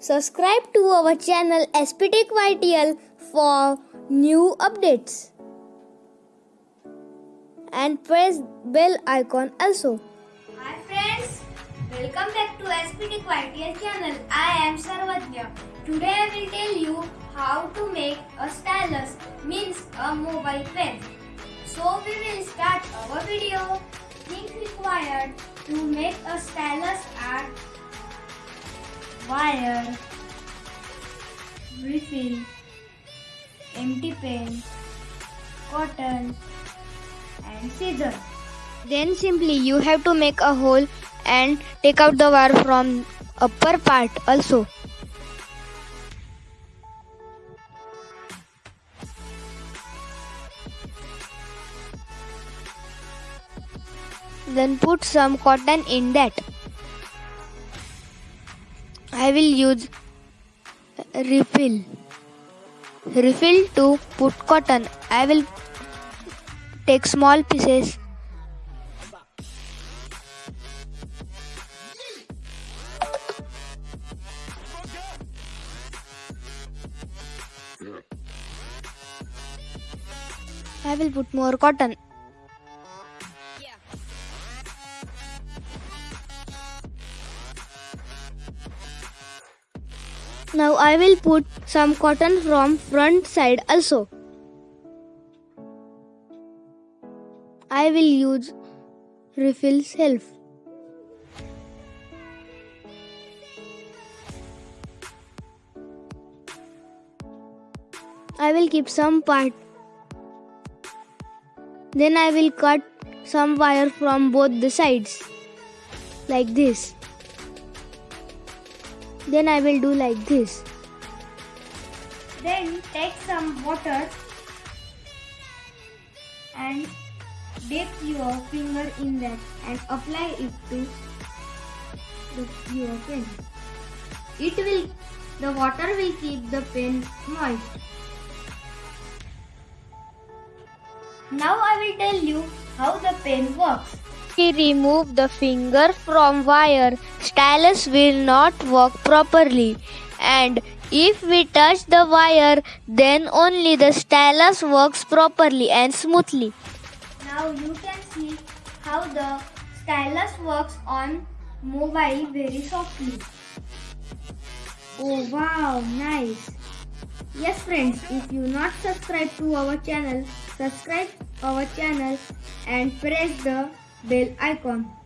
Subscribe to our channel SPTech YTL for new updates. And press bell icon also. Hi friends, welcome back to SPT YTL channel. I am Sarvadya. Today I will tell you how to make a stylus means a mobile pen. So we will start our video. Things required to make a stylus are wire, refill, empty pen, cotton and scissors. Then simply you have to make a hole and take out the wire from upper part also. Then put some cotton in that. I will use refill. Refill to put cotton. I will take small pieces I will put more cotton. Now I will put some cotton from front side also. I will use refill self. I will keep some part. Then I will cut some wire from both the sides like this. Then I will do like this. Then take some water and dip your finger in that and apply it to your pen. It will the water will keep the pen moist. Now I will tell you how the pen works. We remove the finger from wire, stylus will not work properly. And if we touch the wire, then only the stylus works properly and smoothly. Now you can see how the stylus works on mobile very softly. Oh wow, nice. Yes friends, if you not subscribe to our channel, subscribe our channel and press the bell icon.